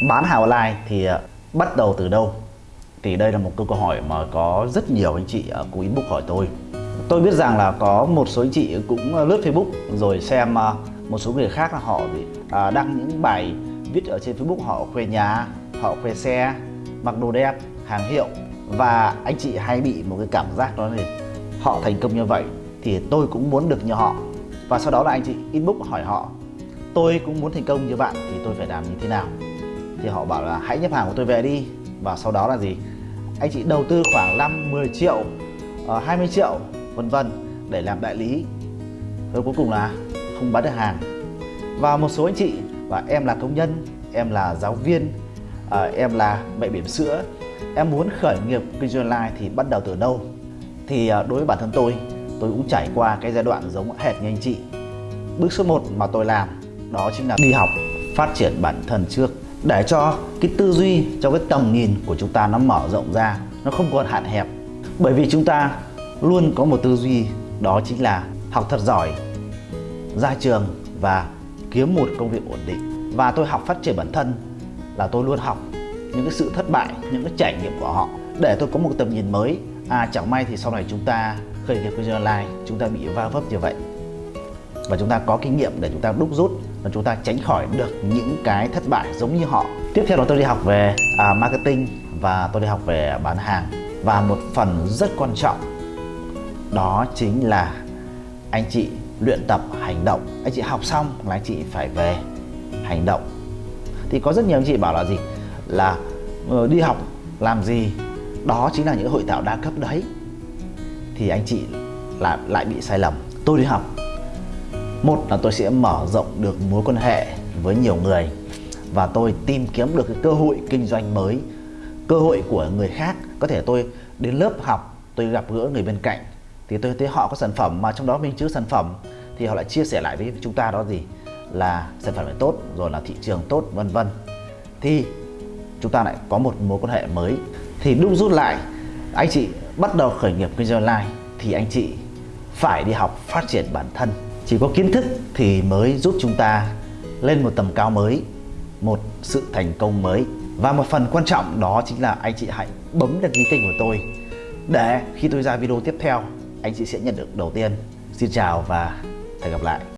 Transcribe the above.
bán hàng online thì ờ, bắt đầu từ đâu? Thì đây là một câu hỏi mà có rất nhiều anh chị ở cú inbox hỏi tôi. Tôi biết rằng là có một số anh chị cũng ờ, lướt facebook rồi xem ờ, một số người khác là họ à, đăng những bài viết ở trên facebook họ khoe nhà, họ khoe xe, mặc đồ đẹp, hàng hiệu. Và anh chị hay bị một cái cảm giác đó là họ thành công như vậy thì tôi cũng muốn được như họ. Và sau đó là anh chị inbox hỏi họ, tôi cũng muốn thành công như bạn thì tôi phải làm như thế nào? Thì họ bảo là, hãy nhập hàng của tôi về đi. Và sau đó là gì? Anh chị đầu tư khoảng 5 10 triệu ờ, 20 triệu, vân vân, để làm đại lý. Rồi cuối cùng là không bán được hàng. Và một số anh chị và em là công nhân, em là giáo viên ờ, em là mẹ bỉm sữa, em muốn khởi nghiệp kinh doanh online thì bắt đầu từ đâu? Thì ờ, đối với bản thân tôi tôi cũng trải qua cái giai đoạn giống hệt như anh chị. Bước số 1 mà tôi làm, đó chính là đi học, phát triển bản thân trước để cho cái tư duy, cho cái tầm nhìn của chúng ta nó mở rộng ra, nó không còn hạn hẹp. Bởi vì chúng ta luôn có một tư duy, đó chính là học thật giỏi, ra trường và kiếm một công việc ổn định. Và tôi học phát triển bản thân là tôi luôn học những cái sự thất bại, những cái trải nghiệm của họ. Để tôi có một tầm nhìn mới à chẳng may thì sau này chúng ta khởi nghiệp kinh doanh online, chúng ta bị va vấp như vậy. Và chúng ta có kinh nghiệm để chúng ta đúc rút và chúng ta tránh khỏi được những cái thất bại giống như họ. Tiếp theo đó tôi đi học về à, marketing và tôi đi học về bán hàng. Và một phần rất quan trọng đó chính là anh chị luyện tập hành động. Anh chị học xong là anh chị phải về hành động. Thì có rất nhiều anh chị bảo là gì? Là ờ, đi học làm gì? Đó chính là những hội thảo đa cấp đấy. Thì anh chị là lại bị sai lầm. Tôi đi học một là tôi sẽ mở rộng được mối quan hệ với nhiều người và tôi tìm kiếm được cái cơ hội kinh doanh mới. Cơ hội của người khác, có thể tôi đến lớp học, tôi gặp gỡ người bên cạnh, thì tôi thấy họ có sản phẩm mà trong đó mình chứa sản phẩm, thì họ lại chia sẻ lại với chúng ta đó gì là sản phẩm này tốt, rồi là thị trường tốt, vân vân. Thì chúng ta lại có một mối quan hệ mới. Thì đúc rút lại, anh chị bắt đầu khởi nghiệp kinh doanh online, thì anh chị phải đi học phát triển bản thân chỉ có kiến thức thì mới giúp chúng ta lên một tầm cao mới, một sự thành công mới. Và một phần quan trọng đó chính là anh chị hãy bấm đăng ký kênh của tôi để khi tôi ra video tiếp theo, anh chị sẽ nhận được đầu tiên. Xin chào và hẹn gặp lại.